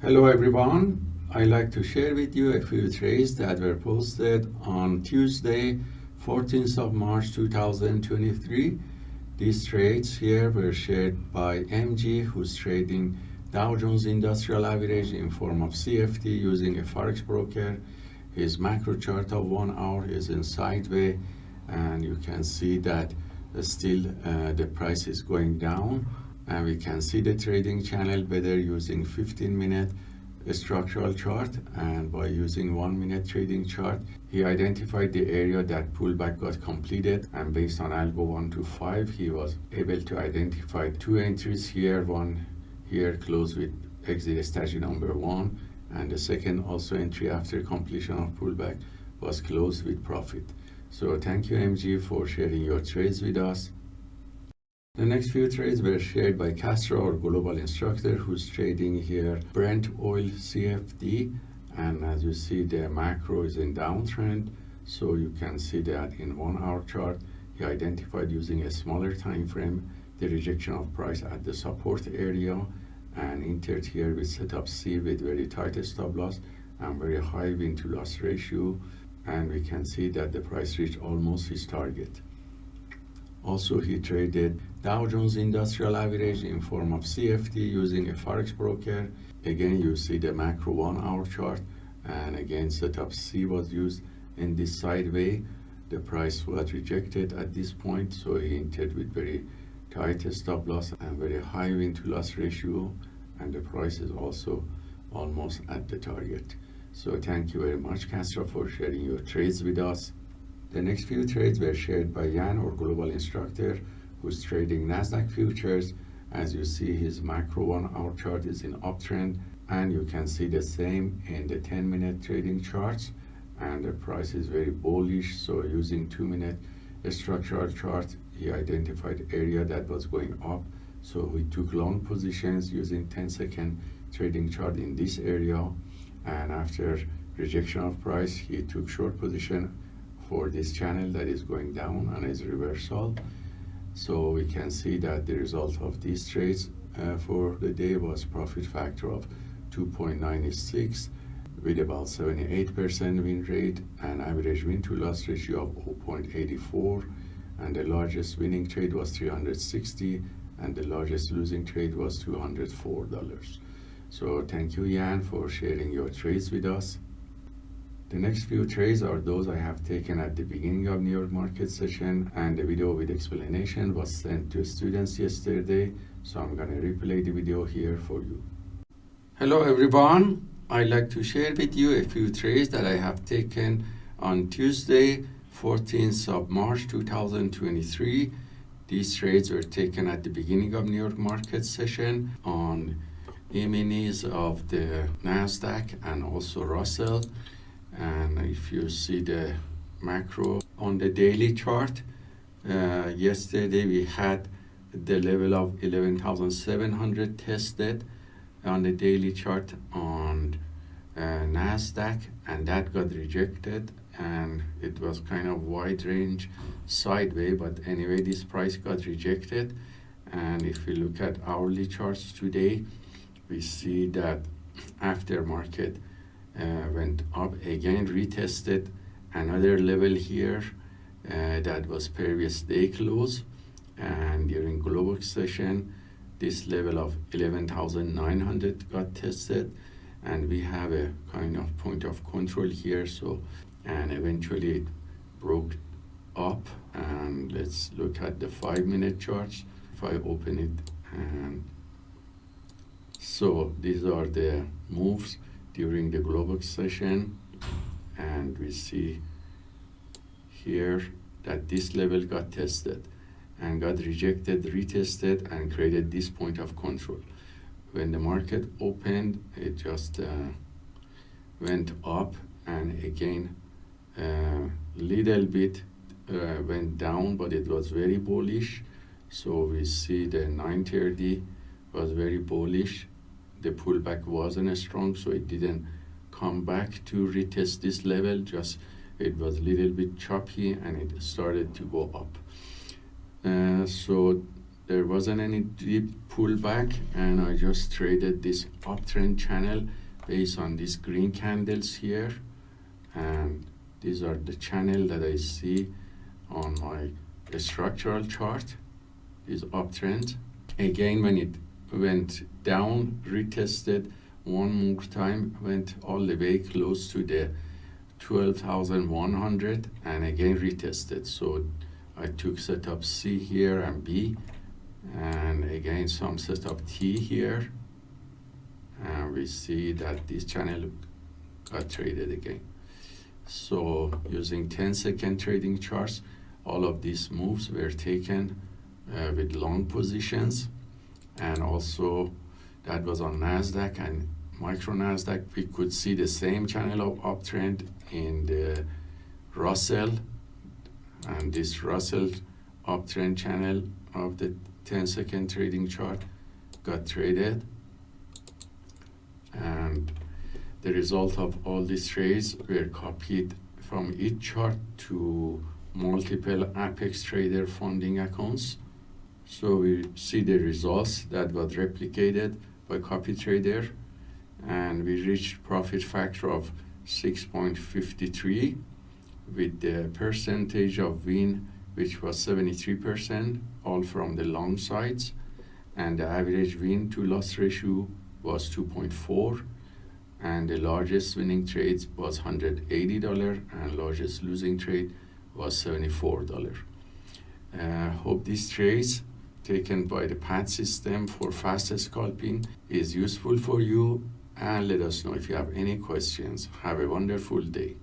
Hello everyone. I'd like to share with you a few trades that were posted on Tuesday, 14th of March 2023. These trades here were shared by MG who's trading Dow Jones Industrial Average in form of CFD using a Forex broker. His macro chart of one hour is in sideways and you can see that still uh, the price is going down and we can see the trading channel better using 15 minute structural chart and by using one minute trading chart. He identified the area that pullback got completed and based on algo 1 to 5 he was able to identify two entries here one here close with exit strategy number one and the second also entry after completion of pullback was closed with profit. So thank you mg for sharing your trades with us the next few trades were shared by Castro, our global instructor, who's trading here Brent oil CFD. And as you see, the macro is in downtrend. So you can see that in one hour chart, he identified using a smaller time frame the rejection of price at the support area and entered here with setup C with very tight stop loss and very high win to loss ratio. And we can see that the price reached almost his target. Also, he traded Dow Jones Industrial Average in form of CFD using a Forex broker. Again, you see the macro one hour chart and again setup C was used in this sideway. The price was rejected at this point, so he entered with very tight stop loss and very high win to loss ratio and the price is also almost at the target. So thank you very much Castro for sharing your trades with us. The next few trades were shared by Jan, our global instructor, who's trading Nasdaq futures. As you see, his macro one hour chart is in uptrend, and you can see the same in the 10 minute trading charts. And the price is very bullish. So using two minute structural chart, he identified area that was going up. So we took long positions using 10 second trading chart in this area. And after rejection of price, he took short position for this channel that is going down and is reversal. So we can see that the result of these trades uh, for the day was profit factor of 2.96 with about 78% win rate and average win to loss ratio of 0.84 and the largest winning trade was 360 and the largest losing trade was $204. So thank you Jan for sharing your trades with us. The next few trades are those I have taken at the beginning of New York market session and the video with explanation was sent to students yesterday so I'm gonna replay the video here for you. Hello everyone, I'd like to share with you a few trades that I have taken on Tuesday 14th of March 2023. These trades were taken at the beginning of New York market session on E-minis of the NASDAQ and also Russell and if you see the macro on the daily chart uh, yesterday we had the level of 11,700 tested on the daily chart on uh, Nasdaq and that got rejected. And it was kind of wide range sideways but anyway this price got rejected. And if we look at hourly charts today we see that after market uh, went up again retested another level here uh, that was previous day close and during global session this level of 11,900 got tested. And we have a kind of point of control here so and eventually it broke up. And let's look at the five minute charts if I open it and so these are the moves during the global session and we see here that this level got tested and got rejected, retested and created this point of control. When the market opened, it just uh, went up and again a uh, little bit uh, went down, but it was very bullish. So we see the 930 was very bullish the pullback wasn't strong so it didn't come back to retest this level just it was a little bit choppy and it started to go up. Uh, so there wasn't any deep pullback and I just traded this uptrend channel based on these green candles here and these are the channel that I see on my structural chart is uptrend again when it went down retested one more time went all the way close to the 12,100 and again retested. So I took setup C here and B and again some setup T here. And we see that this channel got traded again. So using 10 second trading charts all of these moves were taken uh, with long positions and also that was on Nasdaq and micro Nasdaq we could see the same channel of uptrend in the Russell and this Russell uptrend channel of the 10 second trading chart got traded and the result of all these trades were copied from each chart to multiple Apex Trader funding accounts. So we see the results that was replicated by copy trader and we reached profit factor of 6.53 with the percentage of win which was 73% all from the long sides and the average win to loss ratio was 2.4 and the largest winning trade was $180 and largest losing trade was $74. Uh, hope these trades taken by the PAT system for fast scalping is useful for you and let us know if you have any questions. Have a wonderful day.